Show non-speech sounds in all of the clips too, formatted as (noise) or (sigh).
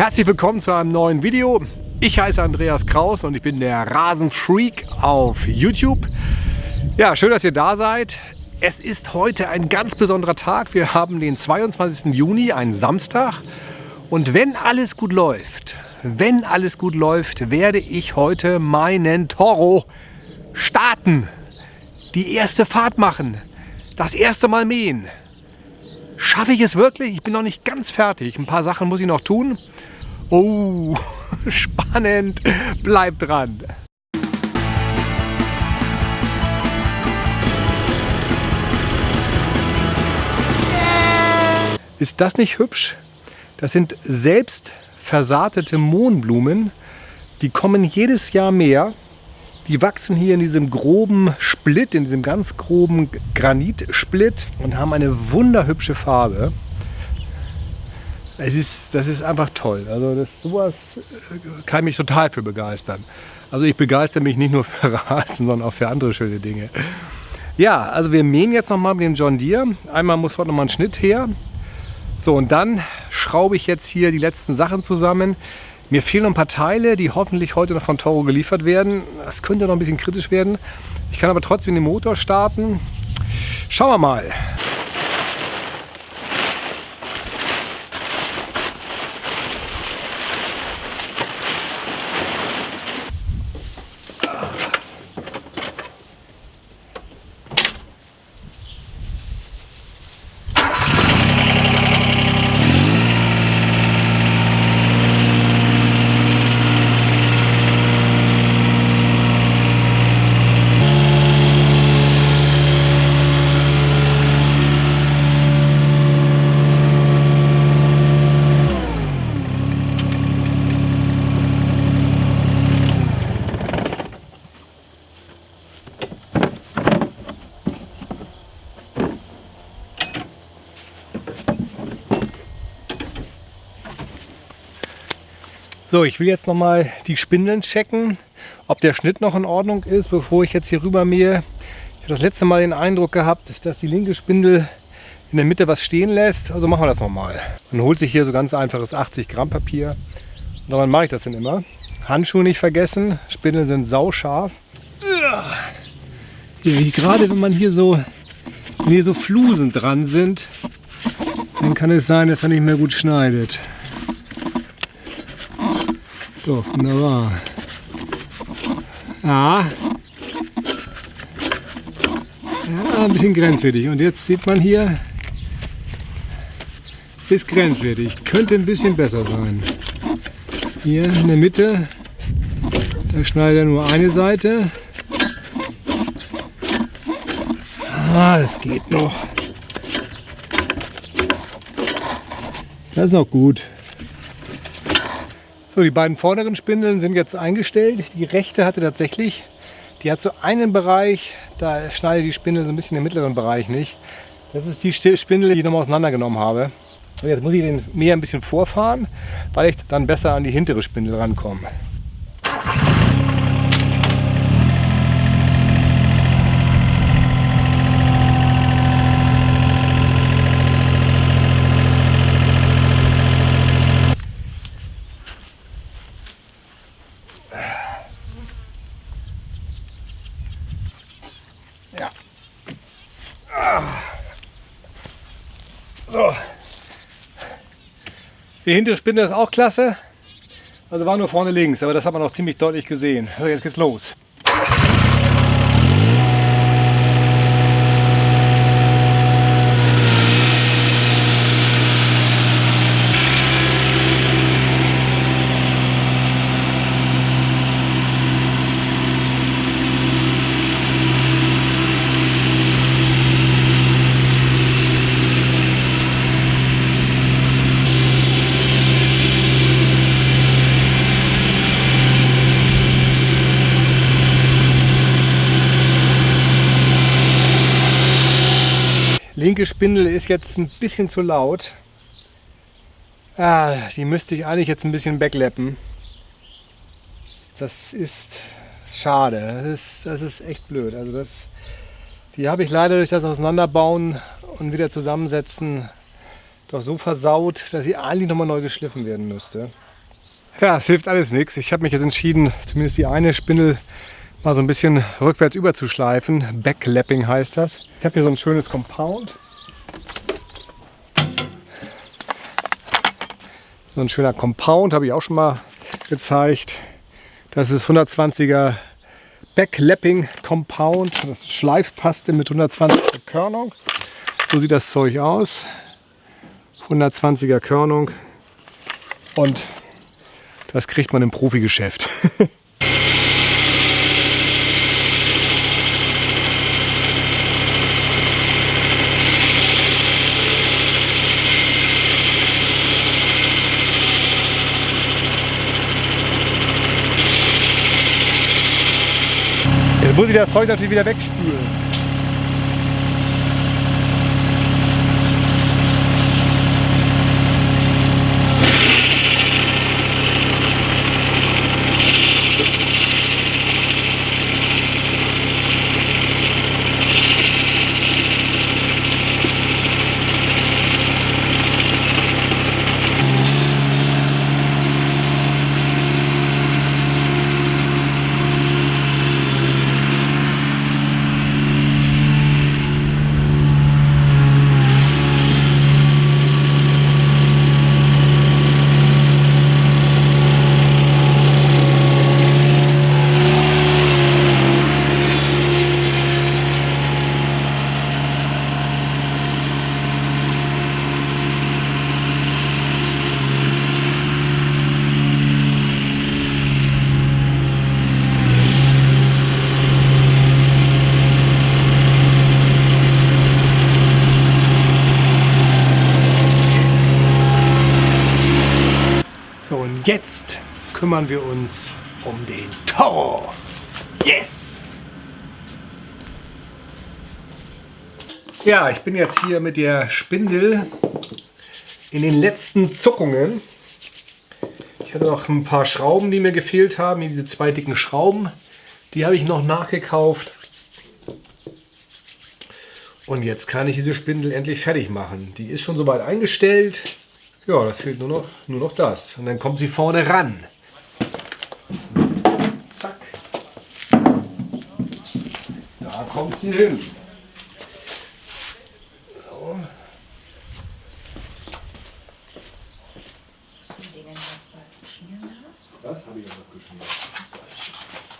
Herzlich willkommen zu einem neuen Video. Ich heiße Andreas Kraus und ich bin der Rasenfreak auf YouTube. Ja, schön, dass ihr da seid. Es ist heute ein ganz besonderer Tag. Wir haben den 22. Juni, einen Samstag. Und wenn alles gut läuft, wenn alles gut läuft, werde ich heute meinen Toro starten. Die erste Fahrt machen. Das erste Mal mähen. Schaffe ich es wirklich? Ich bin noch nicht ganz fertig. Ein paar Sachen muss ich noch tun. Oh, (laughs) spannend. Bleibt dran. Ist das nicht hübsch? Das sind selbst versaatete Mohnblumen. Die kommen jedes Jahr mehr. Die wachsen hier in diesem groben Split, in diesem ganz groben Granitsplit und haben eine wunderhübsche Farbe. Es ist, das ist einfach toll. Also das, sowas äh, kann mich total für begeistern. Also ich begeistere mich nicht nur (laughs) für Rasen, sondern auch für andere schöne Dinge. Ja, also wir mähen jetzt nochmal mit dem John Deere. Einmal muss heute nochmal ein Schnitt her. So, und dann schraube ich jetzt hier die letzten Sachen zusammen. Mir fehlen noch ein paar Teile, die hoffentlich heute noch von Toro geliefert werden. Das könnte noch ein bisschen kritisch werden. Ich kann aber trotzdem den Motor starten. Schauen wir mal. So, ich will jetzt noch mal die Spindeln checken, ob der Schnitt noch in Ordnung ist, bevor ich jetzt hier rüber mähe. Ich habe das letzte Mal den Eindruck gehabt, dass die linke Spindel in der Mitte was stehen lässt. Also machen wir das nochmal. Man holt sich hier so ganz einfaches 80 Gramm Papier. Und daran mache ich das dann immer. Handschuhe nicht vergessen. Spindeln sind sauscharf. Gerade wenn man hier so, hier so Flusen dran sind, dann kann es sein, dass er nicht mehr gut schneidet. So, wunderbar. Ja. Ja, ein bisschen grenzwertig. Und jetzt sieht man hier, ist grenzwertig. Könnte ein bisschen besser sein. Hier in der Mitte, da schneidet er nur eine Seite. Ah, das geht noch. Das ist noch gut. So, die beiden vorderen Spindeln sind jetzt eingestellt. Die rechte hatte tatsächlich, die hat so einen Bereich, da schneidet die Spindel so ein bisschen im mittleren Bereich nicht. Das ist die Spindel, die ich nochmal auseinandergenommen habe. Und jetzt muss ich den mehr ein bisschen vorfahren, weil ich dann besser an die hintere Spindel rankomme. Die hintere Spinne ist auch klasse. Also war nur vorne links, aber das hat man auch ziemlich deutlich gesehen. So, jetzt geht's los. Spindel ist jetzt ein bisschen zu laut. Ah, die müsste ich eigentlich jetzt ein bisschen wegleppen. Das ist schade. Das ist, das ist echt blöd. Also das, die habe ich leider durch das Auseinanderbauen und wieder zusammensetzen doch so versaut, dass sie eigentlich nochmal neu geschliffen werden müsste. Ja, es hilft alles nichts. Ich habe mich jetzt entschieden, zumindest die eine Spindel mal so ein bisschen rückwärts überzuschleifen. Backlapping heißt das. Ich habe hier so ein schönes Compound. So ein schöner Compound habe ich auch schon mal gezeigt. Das ist 120er Backlapping Compound. Das ist Schleifpaste mit 120er Körnung. So sieht das Zeug aus. 120er Körnung. Und das kriegt man im Profigeschäft. (laughs) Ich das Zeug natürlich wieder wegspülen. So, und jetzt kümmern wir uns um den Toro. Yes! Ja, ich bin jetzt hier mit der Spindel in den letzten Zuckungen. Ich hatte noch ein paar Schrauben, die mir gefehlt haben. Diese zwei dicken Schrauben, die habe ich noch nachgekauft. Und jetzt kann ich diese Spindel endlich fertig machen. Die ist schon soweit eingestellt. Ja, das fehlt nur noch, nur noch das. Und dann kommt sie vorne ran. Zack. Da kommt sie hin. So. Die dann noch mal schmieren da. Das habe ich ja noch geschmiert.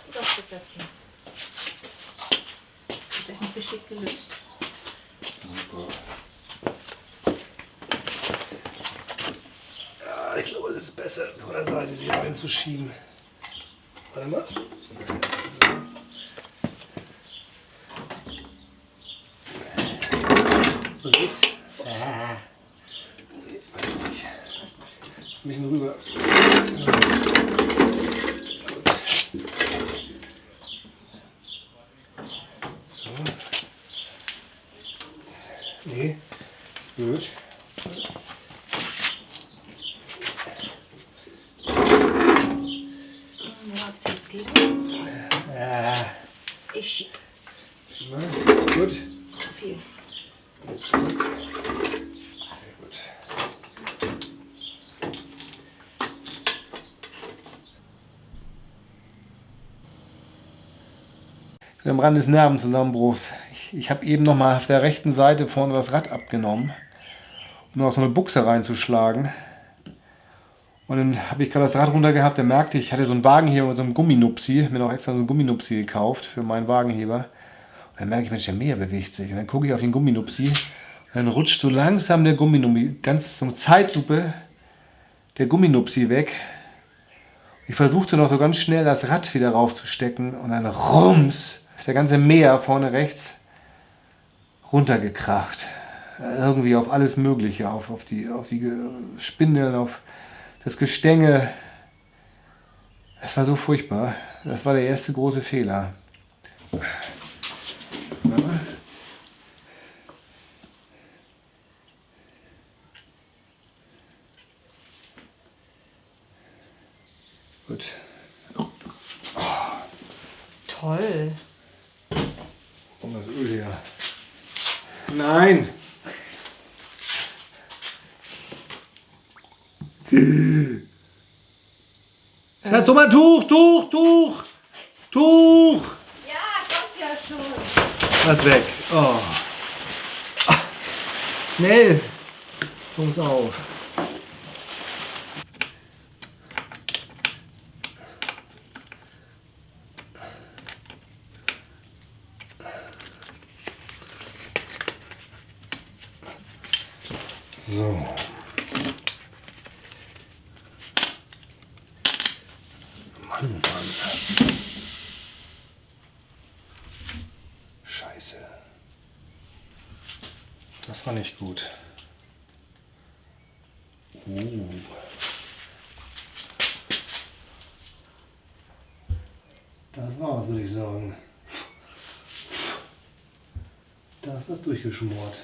Gut auf den Platz gehen. Ist das nicht geschickt gelöst? Super. Ja, ich glaube, es ist besser, von der Seite sie reinzuschieben. Warte mal. So. Riecht. Ah. Ein bisschen rüber. So. Nee, gut. Wo habt ihr jetzt gegen? Ah, Ich schieb mal. Gut. viel. Jetzt zurück. Sehr gut. Ich bin am Rand des Nervenzusammenbruchs. Ich, ich habe eben noch mal auf der rechten Seite vorne das Rad abgenommen, um noch so eine Buchse reinzuschlagen. Und dann habe ich gerade das Rad runter gehabt, da merkte ich, ich hatte so einen Wagenheber mit so einem Gumminupsi, mir noch extra so einen Gumminupsi gekauft für meinen Wagenheber. Dann merke ich, Mensch, der Meer bewegt sich. Und dann gucke ich auf den Gumminupsi dann rutscht so langsam der Gumminupsi, ganz eine Zeitlupe, der Gumminupsi weg. Ich versuchte noch so ganz schnell das Rad wieder raufzustecken und dann rums ist der ganze Meer vorne rechts runtergekracht. Irgendwie auf alles Mögliche, auf, auf, die, auf die Spindeln, auf das Gestänge. Das war so furchtbar. Das war der erste große Fehler. Gut. Toll. Komm das Öl her. Nein! Schatz, hol mal ein Tuch, Tuch, Tuch, Tuch. Ja, kommt ja schon. Was weg. Oh. Ah. Schnell. Jungs auf. So. Mann, Mann. Scheiße. Das war nicht gut. Uh. Das war was, würde ich sagen. Da ist durchgeschmort.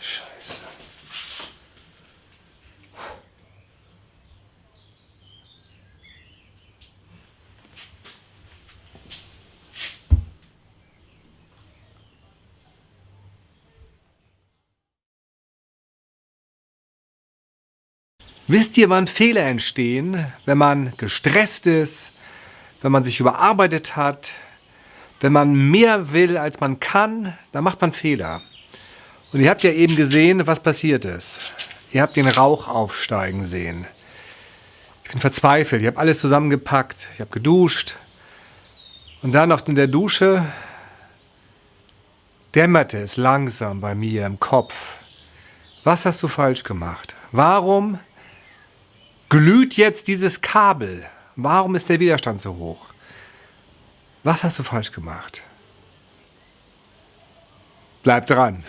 Scheiße. Wisst ihr, wann Fehler entstehen? Wenn man gestresst ist, wenn man sich überarbeitet hat, wenn man mehr will, als man kann, dann macht man Fehler. Und ihr habt ja eben gesehen, was passiert ist. Ihr habt den Rauch aufsteigen sehen. Ich bin verzweifelt. Ich habe alles zusammengepackt. Ich habe geduscht. Und dann auf in der Dusche dämmerte es langsam bei mir im Kopf. Was hast du falsch gemacht? Warum glüht jetzt dieses Kabel? Warum ist der Widerstand so hoch? Was hast du falsch gemacht? Bleib dran.